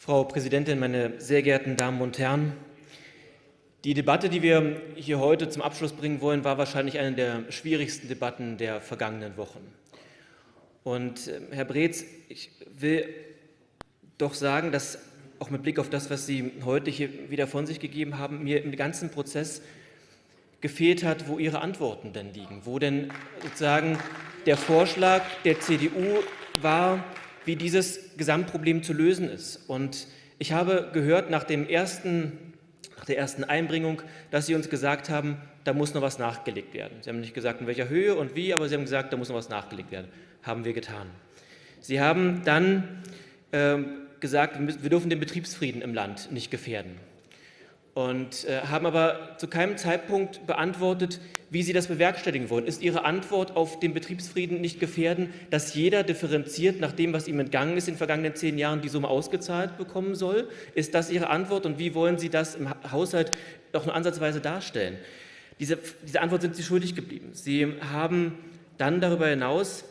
Frau Präsidentin, meine sehr geehrten Damen und Herren! Die Debatte, die wir hier heute zum Abschluss bringen wollen, war wahrscheinlich eine der schwierigsten Debatten der vergangenen Wochen. Und äh, Herr Breetz, ich will doch sagen, dass auch mit Blick auf das, was Sie heute hier wieder von sich gegeben haben, mir im ganzen Prozess gefehlt hat, wo Ihre Antworten denn liegen, wo denn sozusagen der Vorschlag der CDU war, wie dieses Gesamtproblem zu lösen ist. Und ich habe gehört nach, dem ersten, nach der ersten Einbringung, dass Sie uns gesagt haben, da muss noch was nachgelegt werden. Sie haben nicht gesagt, in welcher Höhe und wie, aber Sie haben gesagt, da muss noch was nachgelegt werden. Haben wir getan. Sie haben dann äh, gesagt, wir dürfen den Betriebsfrieden im Land nicht gefährden und äh, haben aber zu keinem Zeitpunkt beantwortet, wie Sie das bewerkstelligen wollen. Ist Ihre Antwort auf den Betriebsfrieden nicht gefährden, dass jeder differenziert nach dem, was ihm entgangen ist in den vergangenen zehn Jahren, die Summe ausgezahlt bekommen soll? Ist das Ihre Antwort und wie wollen Sie das im Haushalt auch nur ansatzweise darstellen? Diese, diese Antwort sind Sie schuldig geblieben. Sie haben dann darüber hinaus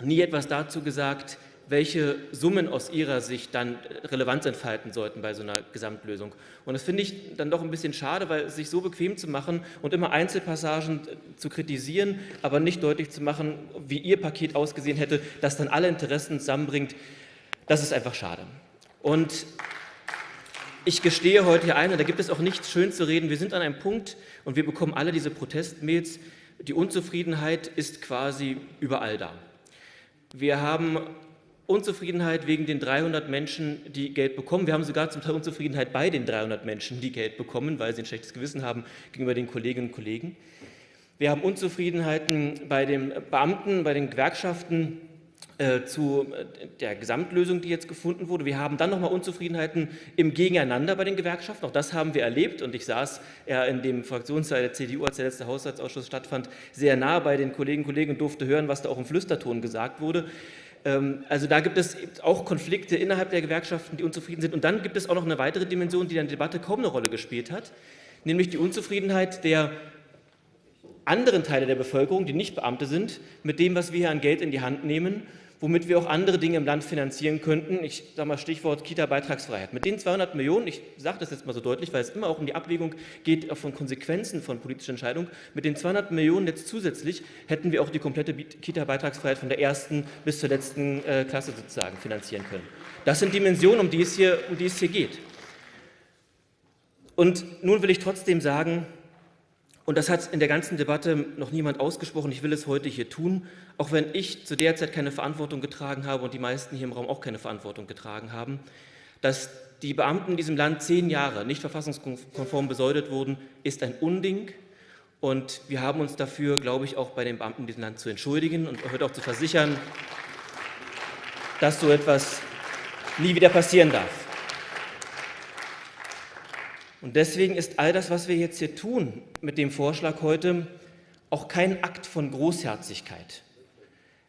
nie etwas dazu gesagt, welche Summen aus Ihrer Sicht dann Relevanz entfalten sollten bei so einer Gesamtlösung. Und das finde ich dann doch ein bisschen schade, weil sich so bequem zu machen und immer Einzelpassagen zu kritisieren, aber nicht deutlich zu machen, wie Ihr Paket ausgesehen hätte, das dann alle Interessen zusammenbringt, das ist einfach schade. Und ich gestehe heute hier ein, da gibt es auch nichts schön zu reden, wir sind an einem Punkt und wir bekommen alle diese Protestmails, die Unzufriedenheit ist quasi überall da. Wir haben Unzufriedenheit wegen den 300 Menschen, die Geld bekommen. Wir haben sogar zum Teil Unzufriedenheit bei den 300 Menschen, die Geld bekommen, weil sie ein schlechtes Gewissen haben gegenüber den Kolleginnen und Kollegen. Wir haben Unzufriedenheiten bei den Beamten, bei den Gewerkschaften äh, zu äh, der Gesamtlösung, die jetzt gefunden wurde. Wir haben dann nochmal Unzufriedenheiten im Gegeneinander bei den Gewerkschaften. Auch das haben wir erlebt und ich saß ja in dem Fraktionsteil der CDU, als der letzte Haushaltsausschuss stattfand, sehr nah bei den Kolleginnen und Kollegen und durfte hören, was da auch im Flüsterton gesagt wurde. Ähm, also da gibt es auch Konflikte innerhalb der Gewerkschaften, die unzufrieden sind. Und dann gibt es auch noch eine weitere Dimension, die in der Debatte kaum eine Rolle gespielt hat, nämlich die Unzufriedenheit der anderen Teile der Bevölkerung, die nicht Beamte sind, mit dem, was wir hier an Geld in die Hand nehmen womit wir auch andere Dinge im Land finanzieren könnten. Ich sage mal Stichwort Kita-Beitragsfreiheit. Mit den 200 Millionen, ich sage das jetzt mal so deutlich, weil es immer auch um die Abwägung geht auch von Konsequenzen von politischen Entscheidungen, mit den 200 Millionen jetzt zusätzlich hätten wir auch die komplette Kita-Beitragsfreiheit von der ersten bis zur letzten äh, Klasse sozusagen finanzieren können. Das sind Dimensionen, um die es hier, um die es hier geht. Und nun will ich trotzdem sagen, und das hat in der ganzen Debatte noch niemand ausgesprochen. Ich will es heute hier tun, auch wenn ich zu der Zeit keine Verantwortung getragen habe und die meisten hier im Raum auch keine Verantwortung getragen haben, dass die Beamten in diesem Land zehn Jahre nicht verfassungskonform besäudet wurden, ist ein Unding. Und wir haben uns dafür, glaube ich, auch bei den Beamten in diesem Land zu entschuldigen und heute auch zu versichern, dass so etwas nie wieder passieren darf. Und deswegen ist all das, was wir jetzt hier tun mit dem Vorschlag heute, auch kein Akt von Großherzigkeit.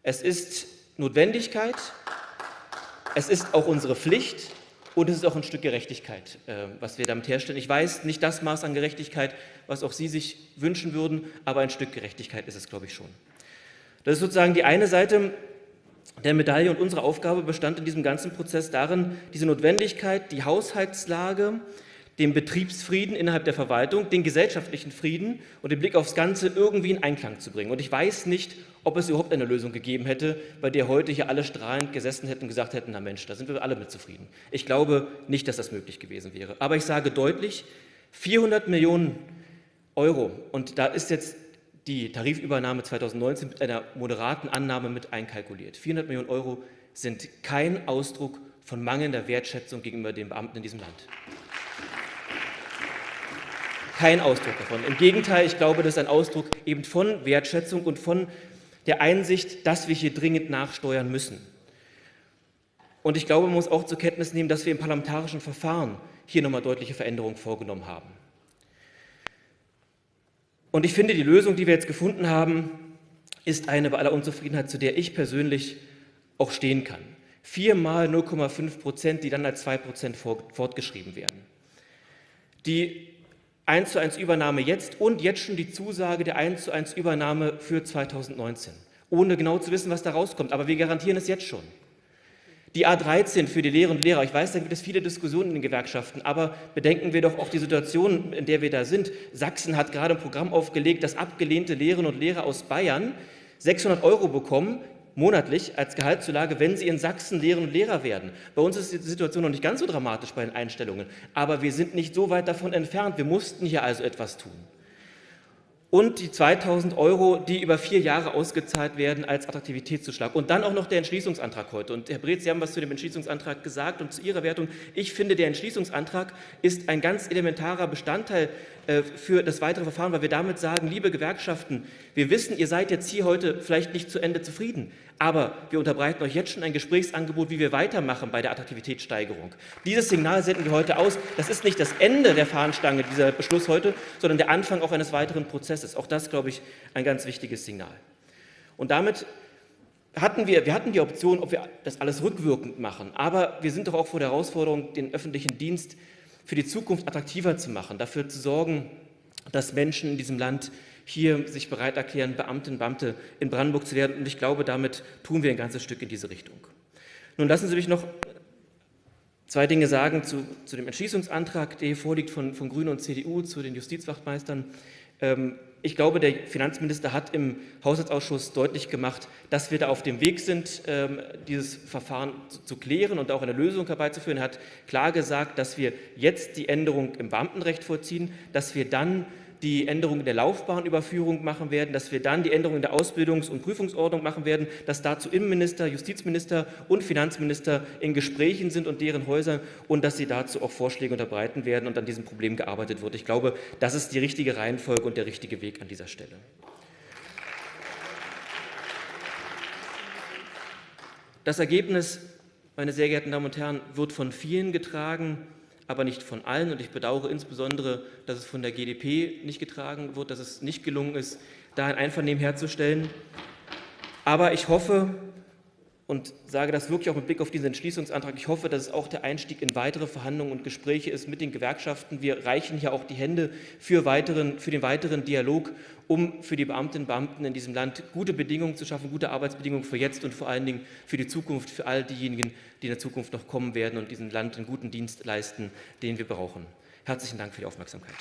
Es ist Notwendigkeit, es ist auch unsere Pflicht und es ist auch ein Stück Gerechtigkeit, äh, was wir damit herstellen. Ich weiß, nicht das Maß an Gerechtigkeit, was auch Sie sich wünschen würden, aber ein Stück Gerechtigkeit ist es, glaube ich, schon. Das ist sozusagen die eine Seite der Medaille und unsere Aufgabe bestand in diesem ganzen Prozess darin, diese Notwendigkeit, die Haushaltslage, den Betriebsfrieden innerhalb der Verwaltung, den gesellschaftlichen Frieden und den Blick aufs Ganze irgendwie in Einklang zu bringen. Und ich weiß nicht, ob es überhaupt eine Lösung gegeben hätte, bei der heute hier alle strahlend gesessen hätten und gesagt hätten, na Mensch, da sind wir alle mit zufrieden. Ich glaube nicht, dass das möglich gewesen wäre. Aber ich sage deutlich, 400 Millionen Euro, und da ist jetzt die Tarifübernahme 2019 mit einer moderaten Annahme mit einkalkuliert. 400 Millionen Euro sind kein Ausdruck von mangelnder Wertschätzung gegenüber den Beamten in diesem Land kein Ausdruck davon. Im Gegenteil, ich glaube, das ist ein Ausdruck eben von Wertschätzung und von der Einsicht, dass wir hier dringend nachsteuern müssen. Und ich glaube, man muss auch zur Kenntnis nehmen, dass wir im parlamentarischen Verfahren hier nochmal deutliche Veränderungen vorgenommen haben. Und ich finde, die Lösung, die wir jetzt gefunden haben, ist eine bei aller Unzufriedenheit, zu der ich persönlich auch stehen kann. Viermal 0,5 Prozent, die dann als 2 Prozent fortgeschrieben werden. Die 1 zu 1 Übernahme jetzt und jetzt schon die Zusage der 1 zu 1 Übernahme für 2019, ohne genau zu wissen, was da rauskommt. Aber wir garantieren es jetzt schon. Die A13 für die Lehrerinnen und Lehrer, ich weiß, da gibt es viele Diskussionen in den Gewerkschaften, aber bedenken wir doch auch die Situation, in der wir da sind. Sachsen hat gerade ein Programm aufgelegt, dass abgelehnte Lehrerinnen und Lehrer aus Bayern 600 Euro bekommen, monatlich als Gehaltszulage, wenn sie in Sachsen Lehrerinnen und Lehrer werden. Bei uns ist die Situation noch nicht ganz so dramatisch bei den Einstellungen, aber wir sind nicht so weit davon entfernt. Wir mussten hier also etwas tun und die 2.000 Euro, die über vier Jahre ausgezahlt werden als Attraktivitätszuschlag. Und dann auch noch der Entschließungsantrag heute. Und Herr Breth, Sie haben was zu dem Entschließungsantrag gesagt und zu Ihrer Wertung. Ich finde, der Entschließungsantrag ist ein ganz elementarer Bestandteil äh, für das weitere Verfahren, weil wir damit sagen, liebe Gewerkschaften, wir wissen, ihr seid jetzt hier heute vielleicht nicht zu Ende zufrieden, aber wir unterbreiten euch jetzt schon ein Gesprächsangebot, wie wir weitermachen bei der Attraktivitätssteigerung. Dieses Signal senden wir heute aus. Das ist nicht das Ende der Fahnenstange, dieser Beschluss heute, sondern der Anfang auch eines weiteren Prozesses. Auch das, glaube ich, ein ganz wichtiges Signal. Und damit hatten wir, wir hatten die Option, ob wir das alles rückwirkend machen, aber wir sind doch auch vor der Herausforderung, den öffentlichen Dienst für die Zukunft attraktiver zu machen, dafür zu sorgen, dass Menschen in diesem Land hier sich bereit erklären, Beamtinnen und Beamte in Brandenburg zu werden. Und ich glaube, damit tun wir ein ganzes Stück in diese Richtung. Nun lassen Sie mich noch zwei Dinge sagen zu, zu dem Entschließungsantrag, der hier vorliegt von, von Grünen und CDU, zu den Justizwachtmeistern. Ähm, ich glaube, der Finanzminister hat im Haushaltsausschuss deutlich gemacht, dass wir da auf dem Weg sind, ähm, dieses Verfahren zu klären und auch eine Lösung herbeizuführen. Er hat klar gesagt, dass wir jetzt die Änderung im Beamtenrecht vorziehen, dass wir dann die Änderung in der Laufbahnüberführung machen werden, dass wir dann die Änderung in der Ausbildungs- und Prüfungsordnung machen werden, dass dazu Innenminister, Justizminister und Finanzminister in Gesprächen sind und deren Häusern und dass sie dazu auch Vorschläge unterbreiten werden und an diesem Problem gearbeitet wird. Ich glaube, das ist die richtige Reihenfolge und der richtige Weg an dieser Stelle. Das Ergebnis, meine sehr geehrten Damen und Herren, wird von vielen getragen aber nicht von allen. Und ich bedauere insbesondere, dass es von der GDP nicht getragen wird, dass es nicht gelungen ist, da ein Einvernehmen herzustellen. Aber ich hoffe und sage das wirklich auch mit Blick auf diesen Entschließungsantrag, ich hoffe, dass es auch der Einstieg in weitere Verhandlungen und Gespräche ist mit den Gewerkschaften. Wir reichen hier auch die Hände für, weiteren, für den weiteren Dialog, um für die Beamtinnen und Beamten in diesem Land gute Bedingungen zu schaffen, gute Arbeitsbedingungen für jetzt und vor allen Dingen für die Zukunft, für all diejenigen, die in der Zukunft noch kommen werden und diesem Land einen guten Dienst leisten, den wir brauchen. Herzlichen Dank für die Aufmerksamkeit.